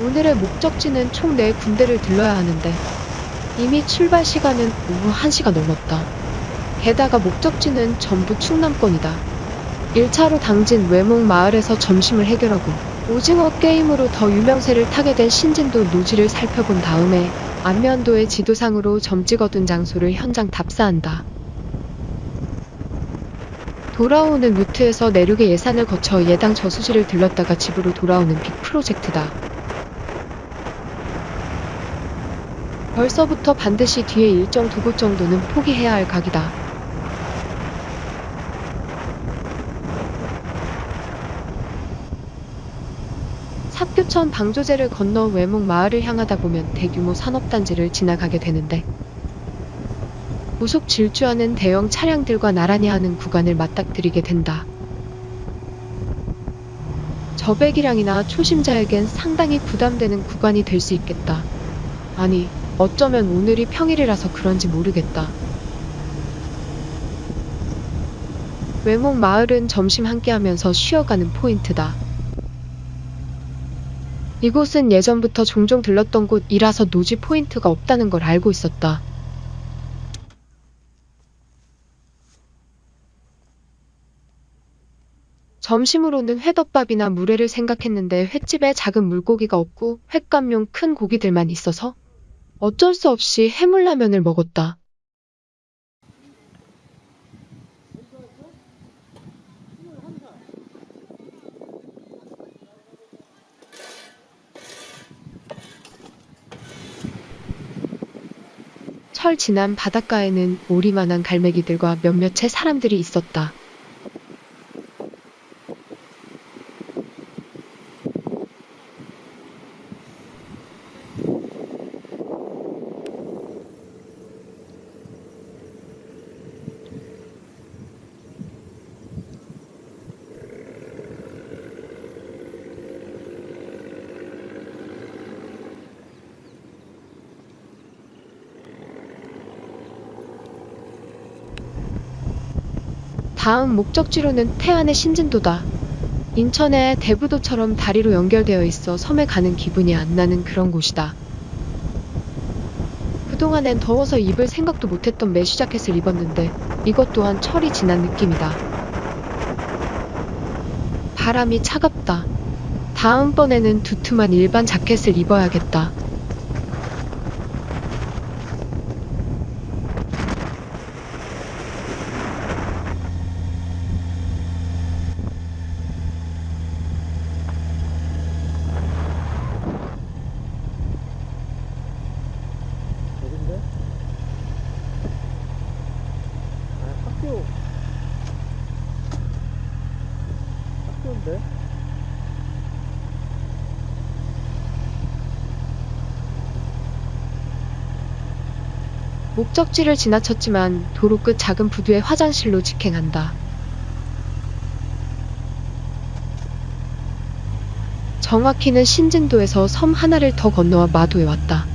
오늘의 목적지는 총 4군데를 들러야 하는데 이미 출발 시간은 오후 1시가 넘었다. 게다가 목적지는 전부 충남권이다. 1차로 당진 외목 마을에서 점심을 해결하고 오징어 게임으로 더 유명세를 타게 된 신진도 노지를 살펴본 다음에 안면도의 지도상으로 점 찍어둔 장소를 현장 답사한다. 돌아오는 루트에서 내륙의 예산을 거쳐 예당 저수지를 들렀다가 집으로 돌아오는 빅 프로젝트다. 벌써부터 반드시 뒤에 일정 두 곳 정도는 포기해야 할 각이다. 삽교천 방조제를 건너 외목 마을을 향하다 보면 대규모 산업단지를 지나가게 되는데 고속 질주하는 대형 차량들과 나란히 하는 구간을 맞닥뜨리게 된다. 저배기량이나 초심자에겐 상당히 부담되는 구간이 될 수 있겠다. 아니, 어쩌면 오늘이 평일이라서 그런지 모르겠다. 외목 마을은 점심 함께 하면서 쉬어가는 포인트다. 이곳은 예전부터 종종 들렀던 곳이라서 노지 포인트가 없다는 걸 알고 있었다. 점심으로는 회덮밥이나 물회를 생각했는데 횟집에 작은 물고기가 없고 횟감용 큰 고기들만 있어서 어쩔 수 없이 해물라면을 먹었다. 철 지난 바닷가에는 오리만한 갈매기들과 몇몇 의 사람들이 있었다. 다음 목적지로는 태안의 신진도다. 인천의 대부도처럼 다리로 연결되어 있어 섬에 가는 기분이 안 나는 그런 곳이다. 그동안엔 더워서 입을 생각도 못했던 mesh 자켓을 입었는데 이것 또한 철이 지난 느낌이다. 바람이 차갑다. 다음번에는 두툼한 일반 자켓을 입어야겠다. 어딘데? 아 학교 학교인데? 목적지를 지나쳤지만 도로 끝 작은 부두의 화장실로 직행한다. 정확히는 신진도에서 섬 하나를 더 건너와 마도에 왔다.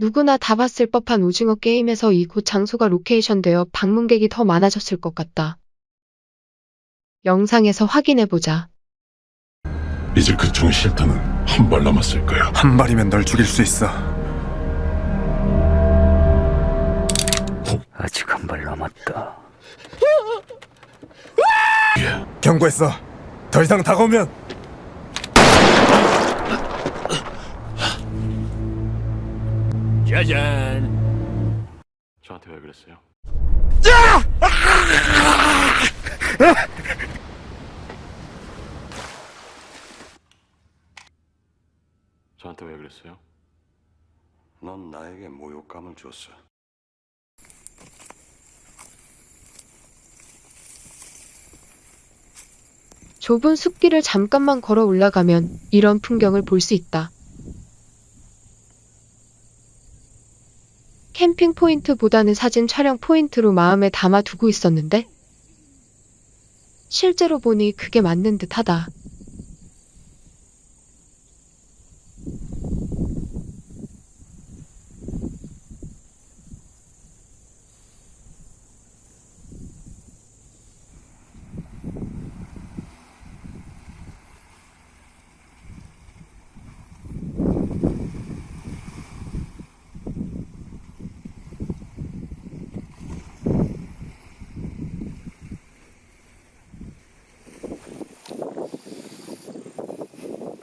누구나 다 봤을 법한 오징어 게임에서 이 곳 장소가 로케이션 되어 방문객이 더 많아졌을 것 같다. 영상에서 확인해보자. 이제 그총 실탄은 한 발 남았을 거야. 한 발이면 널 죽일 수 있어. 아직 한 발 남았다. 경고했어. 더 이상 다가오면 짜잔. 저한테 왜 그랬어요? 저한테 왜 그랬어요? 넌 나에게 모욕감을 줬어. 좁은 숲길을 잠깐만 걸어 올라가면 이런 풍경을 볼 수 있다. 캠핑 포인트보다는 사진 촬영 포인트로 마음에 담아두고 있었는데 실제로 보니 그게 맞는 듯 하다.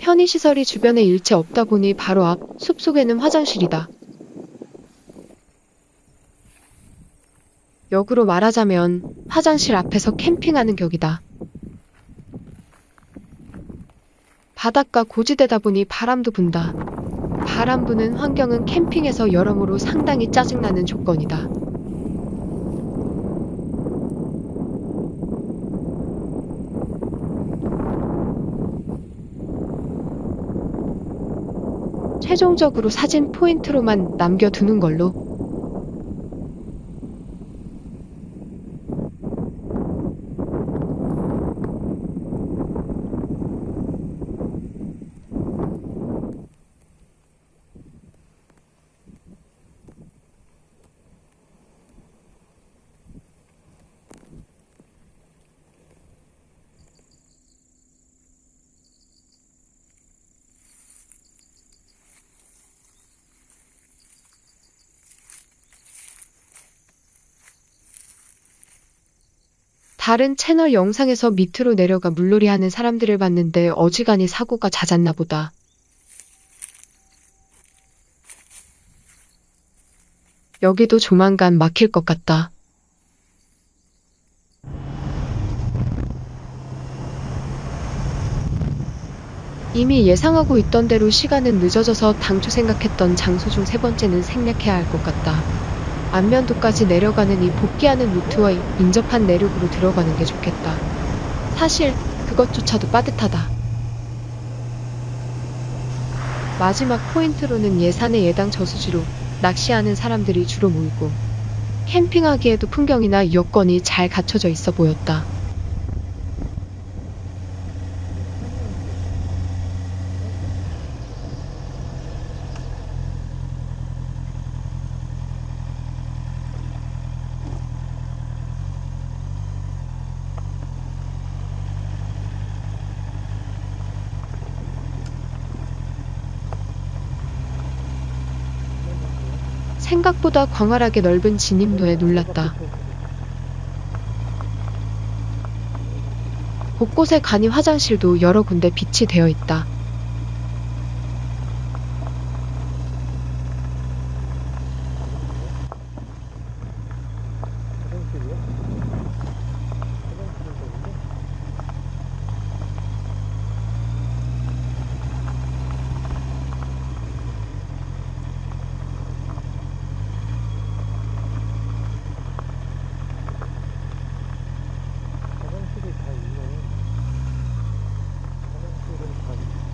편의시설이 주변에 일체 없다 보니 바로 앞 숲속에는 화장실이다. 역으로 말하자면 화장실 앞에서 캠핑하는 격이다. 바닷가 고지대다 보니 바람도 분다. 바람 부는 환경은 캠핑에서 여러모로 상당히 짜증나는 조건이다. 최종적으로 사진 포인트로만 남겨두는 걸로. 다른 채널 영상에서 밑으로 내려가 물놀이 하는 사람들을 봤는데 어지간히 사고가 잦았나 보다. 여기도 조만간 막힐 것 같다. 이미 예상하고 있던 대로 시간은 늦어져서 당초 생각했던 장소 중 세 번째는 생략해야 할 것 같다. 안면도까지 내려가는 이 복귀하는 루트와 인접한 내륙으로 들어가는 게 좋겠다. 사실 그것조차도 빠듯하다. 마지막 포인트로는 예산의 예당 저수지로 낚시하는 사람들이 주로 모이고 캠핑하기에도 풍경이나 여건이 잘 갖춰져 있어 보였다. 생각보다 광활하게 넓은 진입로에 놀랐다. 곳곳에 간이 화장실도 여러 군데 빛이 되어 있다. 화장실이요? 화장실은 되는데? 화장실이 다 있네. 화장실은 다 있네.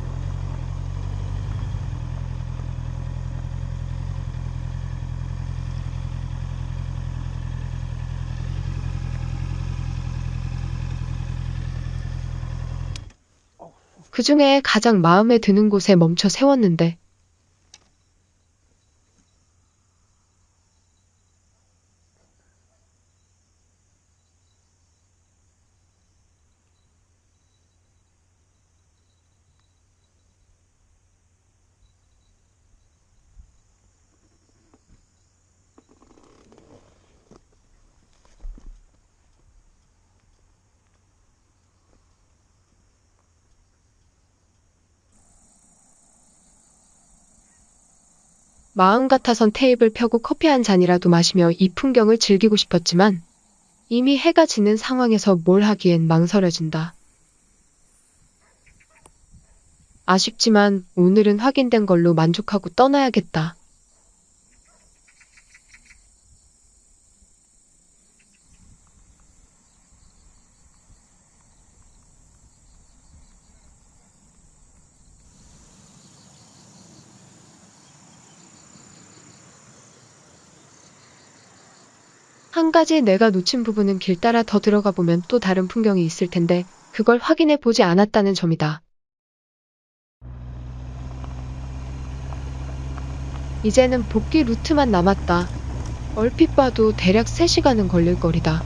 그 중에 가장 마음에 드는 곳에 멈춰 세웠는데 마음 같아선 테이블 펴고 커피 한 잔이라도 마시며 이 풍경을 즐기고 싶었지만 이미 해가 지는 상황에서 뭘 하기엔 망설여진다. 아쉽지만 오늘은 확인된 걸로 만족하고 떠나야겠다. 가지 내가 놓친 부분은 길 따라 더 들어가 보면 또 다른 풍경이 있을 텐데 그걸 확인해 보지 않았다는 점이다. 이제는 복귀 루트만 남았다. 얼핏 봐도 대략 3시간은 걸릴 거리다.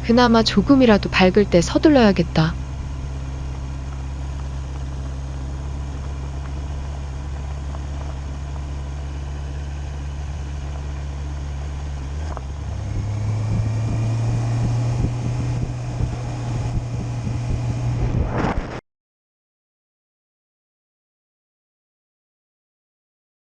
그나마 조금이라도 밝을 때 서둘러야겠다.